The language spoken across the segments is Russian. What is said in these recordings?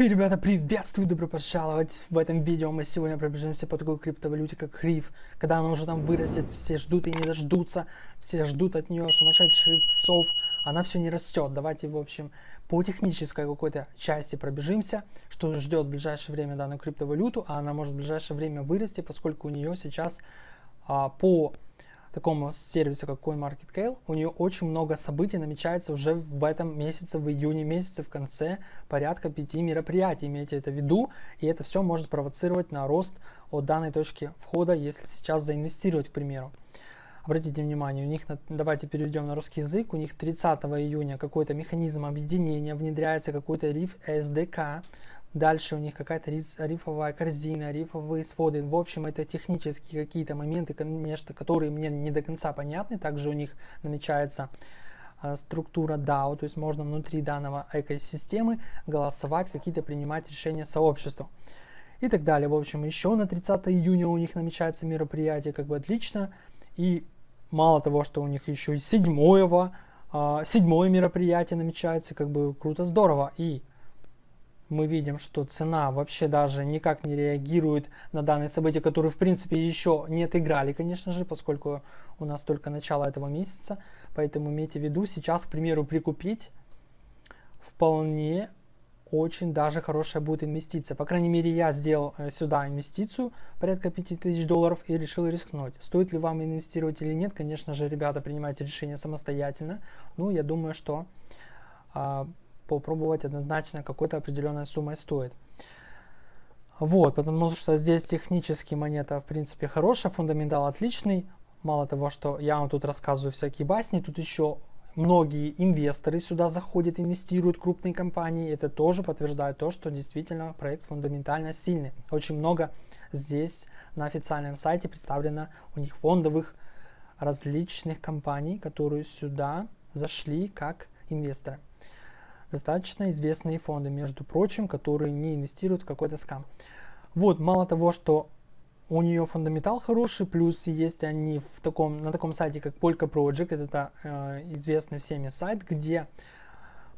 Хей, ребята, приветствую, добро пожаловать! В этом видео мы сегодня пробежимся по такой криптовалюте, как Хриф. Когда она уже там вырастет, все ждут и не дождутся, все ждут от нее сумасшедших иксов. Она все не растет. Давайте, в общем, по технической какой-то части пробежимся, что ждет в ближайшее время данную криптовалюту, а она может в ближайшее время вырасти, поскольку у нее сейчас а, по такому сервису, как CoinMarketCale, у нее очень много событий намечается уже в этом месяце, в июне месяце, в конце порядка пяти мероприятий. Имейте это в виду, и это все может спровоцировать на рост от данной точки входа, если сейчас заинвестировать, к примеру. Обратите внимание, у них, давайте перейдем на русский язык, у них 30 июня какой-то механизм объединения, внедряется какой-то RIF SDK, Дальше у них какая-то рифовая корзина, рифовые своды. В общем, это технические какие-то моменты, конечно, которые мне не до конца понятны. Также у них намечается э, структура DAO, то есть можно внутри данного экосистемы голосовать, какие-то принимать решения сообществу и так далее. В общем, еще на 30 июня у них намечается мероприятие, как бы отлично. И мало того, что у них еще и 7, э, седьмое мероприятие намечается, как бы круто, здорово. И мы видим, что цена вообще даже никак не реагирует на данные события, которые в принципе еще не отыграли, конечно же, поскольку у нас только начало этого месяца. Поэтому имейте в виду, сейчас, к примеру, прикупить вполне очень даже хорошая будет инвестиция. По крайней мере, я сделал э, сюда инвестицию порядка 5000 долларов и решил рискнуть. Стоит ли вам инвестировать или нет, конечно же, ребята, принимайте решение самостоятельно. Ну, я думаю, что а, попробовать однозначно какой-то определенной суммой стоит. Вот, потому что здесь технически монета в принципе хорошая, фундаментал отличный. Мало того, что я вам тут рассказываю всякие басни, тут еще многие инвесторы сюда заходят, инвестируют, крупные компании. Это тоже подтверждает то, что действительно проект фундаментально сильный. Очень много здесь на официальном сайте представлено у них фондовых различных компаний, которые сюда зашли как инвесторы достаточно известные фонды, между прочим, которые не инвестируют в какой-то скам. Вот, мало того, что у нее фундаментал хороший, плюс есть они в таком, на таком сайте, как Polka Project, это э, известный всеми сайт, где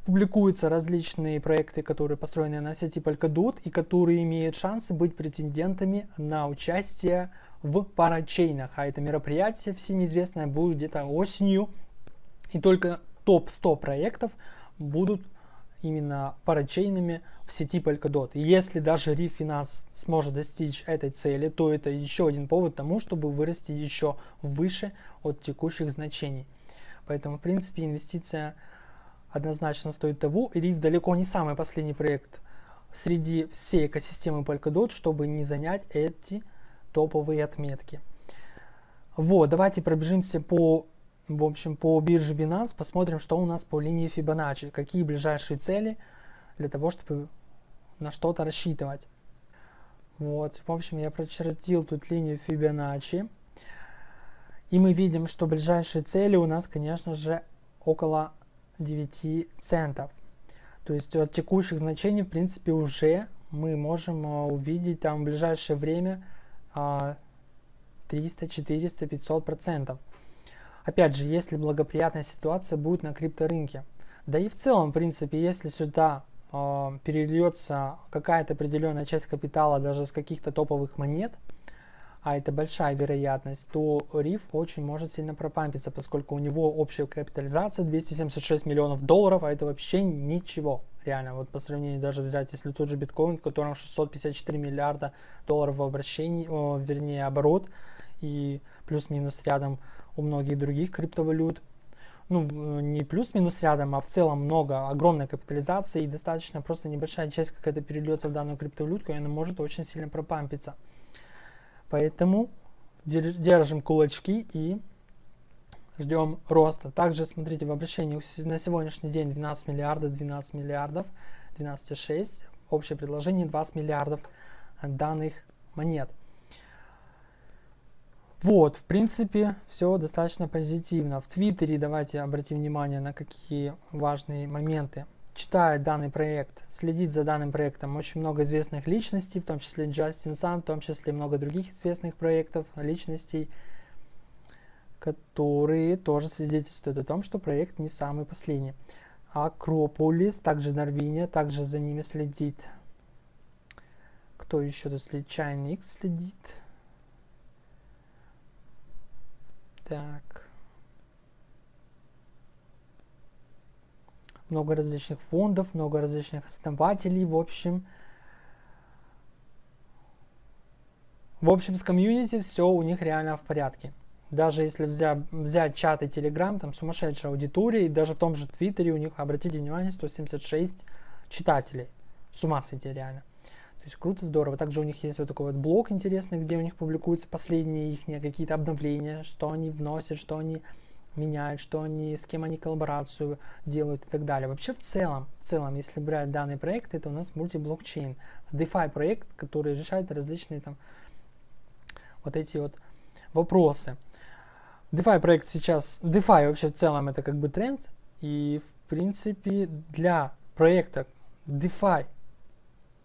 публикуются различные проекты, которые построены на сети Polkadot и которые имеют шансы быть претендентами на участие в парачейнах. А это мероприятие всем известное будет где-то осенью. И только топ-100 проектов будут именно парачейнами в сети Polkadot. И если даже Refinance сможет достичь этой цели, то это еще один повод тому, чтобы вырасти еще выше от текущих значений. Поэтому, в принципе, инвестиция однозначно стоит того. И RIF далеко не самый последний проект среди всей экосистемы Polkadot, чтобы не занять эти топовые отметки. Вот, давайте пробежимся по в общем, по бирже Binance посмотрим, что у нас по линии Fibonacci, какие ближайшие цели для того, чтобы на что-то рассчитывать. Вот, в общем, я прочертил тут линию Fibonacci. И мы видим, что ближайшие цели у нас, конечно же, около 9 центов. То есть от текущих значений, в принципе, уже мы можем а, увидеть там в ближайшее время 300, 400, 500 процентов. Опять же, если благоприятная ситуация будет на крипторынке. Да и в целом, в принципе, если сюда э, перельется какая-то определенная часть капитала даже с каких-то топовых монет, а это большая вероятность, то RIF очень может сильно пропампиться, поскольку у него общая капитализация 276 миллионов долларов, а это вообще ничего. Реально, вот по сравнению даже взять, если тот же биткоин, в котором 654 миллиарда долларов в обращении, о, вернее оборот, и плюс-минус рядом у многих других криптовалют. Ну, не плюс-минус рядом, а в целом много, огромная капитализация и достаточно просто небольшая часть какая-то перельется в данную криптовалютку, и она может очень сильно пропампиться. Поэтому держим кулачки и ждем роста. Также смотрите в обращении на сегодняшний день 12 миллиардов, 12 миллиардов, 12,6. Общее предложение 20 миллиардов данных монет. Вот, в принципе, все достаточно позитивно. В Твиттере давайте обратим внимание на какие важные моменты. Читает данный проект, следит за данным проектом очень много известных личностей, в том числе Джастин Сан, в том числе много других известных проектов, личностей, которые тоже свидетельствуют о том, что проект не самый последний. Акрополис, также Норвиния, также за ними следит кто еще тут следит? Чайник следит. Так. Много различных фондов, много различных основателей, в общем. В общем, с комьюнити все у них реально в порядке. Даже если взять, взять чат и телеграм, там сумасшедшая аудитория, и даже в том же твиттере у них, обратите внимание, 176 читателей. С ума сойти реально. То есть круто, здорово. Также у них есть вот такой вот блог интересный, где у них публикуются последние их какие-то обновления, что они вносят, что они меняют, что они, с кем они коллаборацию делают и так далее. Вообще в целом, в целом, если брать данный проект, это у нас мультиблокчейн, DeFi проект, который решает различные там вот эти вот вопросы. DeFi проект сейчас, DeFi вообще в целом это как бы тренд, и в принципе для проекта DeFi,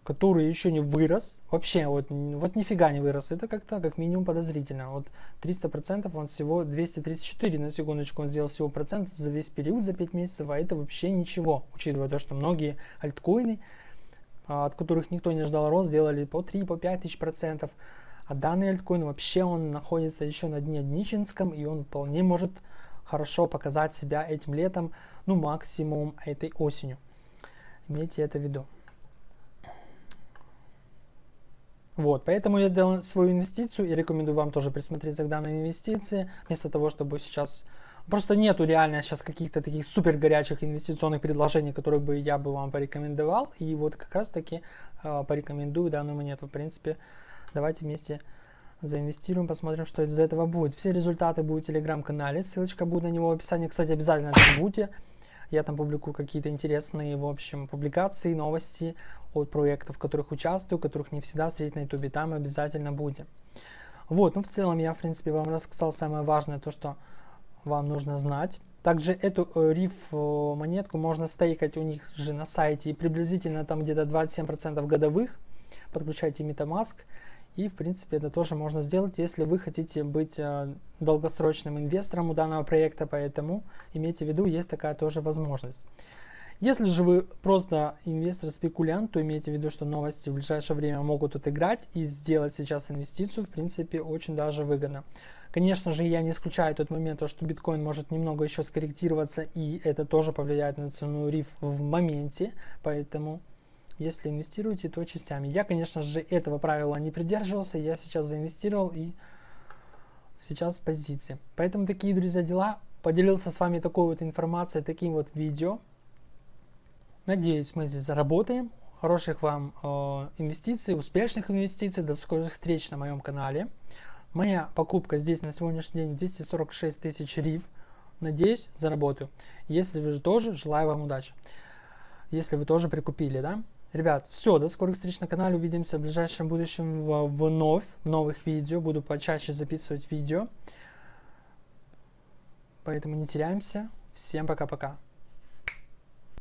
который еще не вырос, вообще вот, вот нифига не вырос, это как-то как минимум подозрительно. Вот 300% он всего 234 на секундочку, он сделал всего процент за весь период, за 5 месяцев, а это вообще ничего, учитывая то, что многие альткоины, а, от которых никто не ждал рост, сделали по 3, по 5 тысяч процентов. А данный альткоин вообще он находится еще на дне Днищенском, и он вполне может хорошо показать себя этим летом, ну максимум этой осенью. Имейте это в виду. Вот, поэтому я сделал свою инвестицию и рекомендую вам тоже присмотреться к данной инвестиции, вместо того, чтобы сейчас... Просто нету реально сейчас каких-то таких супер горячих инвестиционных предложений, которые бы я бы вам порекомендовал. И вот как раз таки э, порекомендую данную монету. В принципе, Давайте вместе заинвестируем, посмотрим, что из этого будет. Все результаты будут в телеграм-канале, ссылочка будет на него в описании. Кстати, обязательно забудьте. Я там публикую какие-то интересные, в общем, публикации, новости от проектов, в которых участвую, которых не всегда встретить на ютубе. Там обязательно будем. Вот, ну в целом я, в принципе, вам рассказал самое важное, то, что вам нужно знать. Также эту э, риф монетку можно стейкать у них же на сайте и приблизительно там где-то 27% годовых. Подключайте MetaMask. И, в принципе, это тоже можно сделать, если вы хотите быть э, долгосрочным инвестором у данного проекта, поэтому имейте в виду, есть такая тоже возможность. Если же вы просто инвестор-спекулянт, то имейте в виду, что новости в ближайшее время могут отыграть и сделать сейчас инвестицию, в принципе, очень даже выгодно. Конечно же, я не исключаю тот момент, что биткоин может немного еще скорректироваться, и это тоже повлияет на цену риф в моменте, поэтому если инвестируете, то частями. Я, конечно же, этого правила не придерживался. Я сейчас заинвестировал и сейчас в позиции. Поэтому такие, друзья, дела. Поделился с вами такой вот информацией, таким вот видео. Надеюсь, мы здесь заработаем. Хороших вам э, инвестиций, успешных инвестиций. До скорых встреч на моем канале. Моя покупка здесь на сегодняшний день 246 тысяч риф. Надеюсь, заработаю. Если вы же тоже, желаю вам удачи. Если вы тоже прикупили, да? Ребят, все, до скорых встреч на канале, увидимся в ближайшем будущем вновь, в новых видео, буду почаще записывать видео. Поэтому не теряемся, всем пока-пока.